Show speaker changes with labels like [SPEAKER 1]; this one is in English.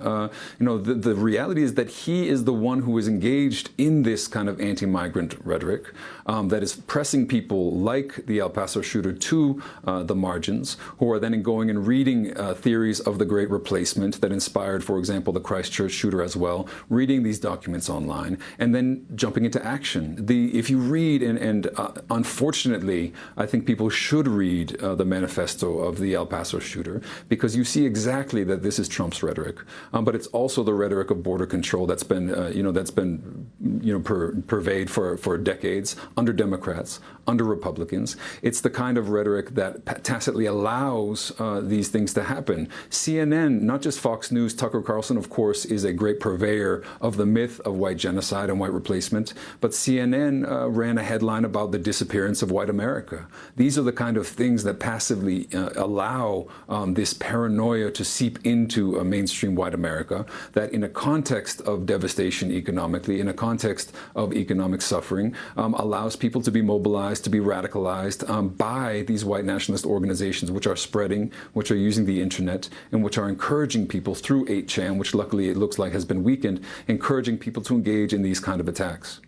[SPEAKER 1] Uh, you know, the, the reality is that he is the one who is engaged in this kind of anti-migrant rhetoric um, that is pressing people like the El Paso shooter to uh, the margins, who are then going and reading uh, theories of the Great Replacement that inspired, for example, the Christchurch shooter as well, reading these documents online, and then jumping into action. The, if you read, and, and uh, unfortunately, I think people should read uh, the manifesto of the El Paso shooter, because you see exactly that this is Trump's rhetoric um, but it's also the rhetoric of border control that's been, uh, you know, that's been, you know, per, pervade for, for decades under Democrats, under Republicans. It's the kind of rhetoric that tacitly allows uh, these things to happen. CNN, not just Fox News, Tucker Carlson, of course, is a great purveyor of the myth of white genocide and white replacement, but CNN uh, ran a headline about the disappearance of white America. These are the kind of things that passively uh, allow um, this paranoia to seep into a mainstream white America, that in a context of devastation economically, in a context of economic suffering, um, allows people to be mobilized, to be radicalized um, by these white nationalist organizations, which are spreading, which are using the internet, and which are encouraging people through 8chan, which luckily it looks like has been weakened, encouraging people to engage in these kind of attacks.